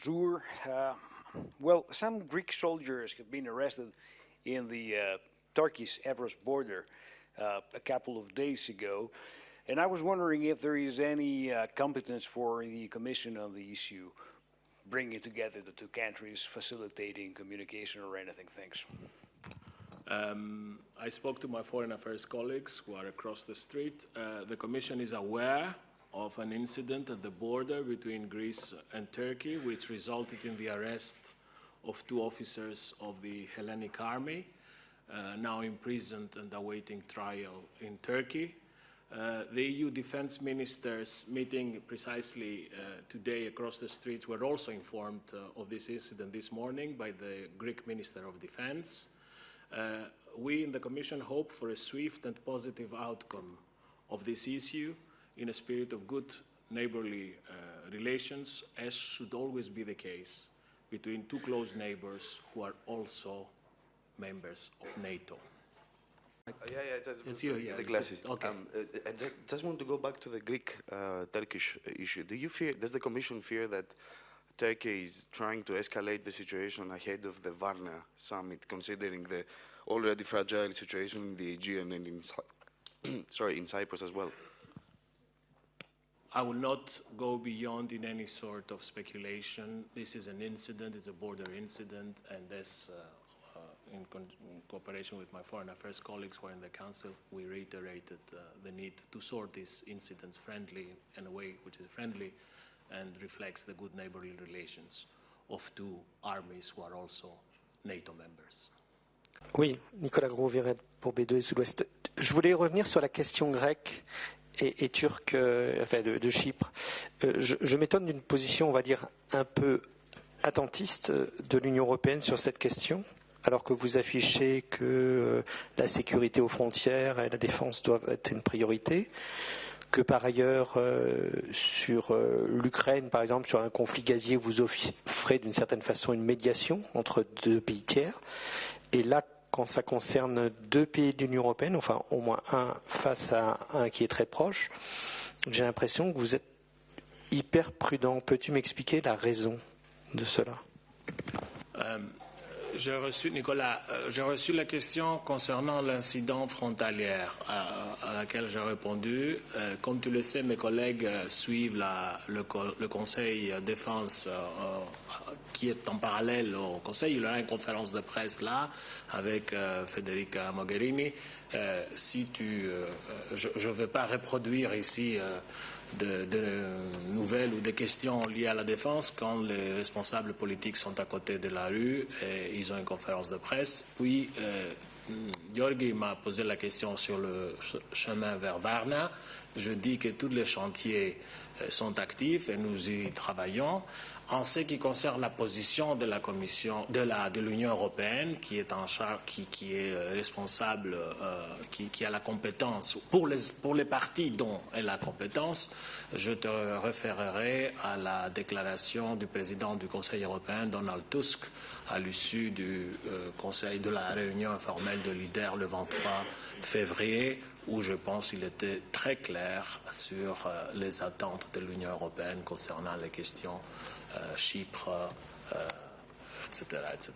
bonjour. Uh, well, some Greek soldiers have been arrested in the uh, Turkish-Evros border uh, a couple of days ago, and I was wondering if there is any uh, competence for the Commission on the issue, bringing together the two countries, facilitating communication or anything. Thanks. Um, I spoke to my foreign affairs colleagues who are across the street. Uh, the Commission is aware of an incident at the border between Greece and Turkey, which resulted in the arrest of two officers of the Hellenic Army, uh, now imprisoned and awaiting trial in Turkey. Uh, the EU defense ministers meeting precisely uh, today across the streets were also informed uh, of this incident this morning by the Greek Minister of Defense. Uh, we in the Commission hope for a swift and positive outcome of this issue in a spirit of good neighborly uh, relations, as should always be the case between two close neighbors who are also members of NATO. Uh, yeah, yeah, that's It's you, yeah, the glasses. okay. Um, uh, I ju- just want to go back to the Greek-Turkish issue. Do you fear? Does the Commission fear that Turkey is trying to escalate the situation ahead of the Varna summit, considering the already fragile situation in the Aegean and in, sorry, in Cyprus as well? I will not go beyond in any sort of speculation. This is an incident, it's a border incident, and this, uh, uh, in, in cooperation with my foreign affairs colleagues who are in the Council, we reiterated uh, the need to sort these incidents friendly, in a way which is friendly and reflects the good neighborly relations of two armies who are also NATO members. Oui, Nicolas Gros-Viret pour B2 et Sud-Ouest. Je voulais revenir sur la question grecque et, turque, euh, enfin de, Chypre. Euh, je m'étonne d'une position, on va dire, un peu attentiste de l'Union européenne sur cette question, alors que vous affichez que euh, la sécurité aux frontières et la défense doivent être une priorité, que par ailleurs, euh, sur euh, l'Ukraine, par exemple, sur un conflit gazier, vous offrez d'une certaine façon une médiation entre deux pays tiers. Et là, quand ça concerne deux pays de l'Union européenne, enfin au moins un face à un qui est très proche, j'ai l'impression que vous êtes hyper prudent. Peux-tu m'expliquer la raison de cela? J'ai reçu, Nicolas, euh, j'ai reçu la question concernant l'incident frontalier à, à laquelle j'ai répondu. Euh, comme tu le sais, mes collègues euh, suivent le, co- le Conseil défense euh, euh, qui est en parallèle au Conseil. Il y aura une conférence de presse là avec euh, Federica Mogherini. Euh, si tu, euh, euh, je ne vais pas reproduire ici. De, nouvelles ou des questions liées à la défense quand les responsables politiques sont à côté de la rue et ils ont une conférence de presse. Puis, euh, Georgi m'a posé la question sur le ch- chemin vers Varna. Je dis que tous les chantiers euh, sont actifs et nous y travaillons. En ce qui concerne la position de la Commission, de l'Union européenne, qui est en charge, qui, est euh, responsable, euh, qui, a la compétence pour les pour les partis dont elle a compétence, je te référerai à la déclaration du président du Conseil européen, Donald Tusk, à l'issue du Conseil de la réunion informelle de leaders le 23 février, où je pense qu'il était très clair sur euh, les attentes de l'Union européenne concernant les questions euh, Chypre, euh, etc., etc.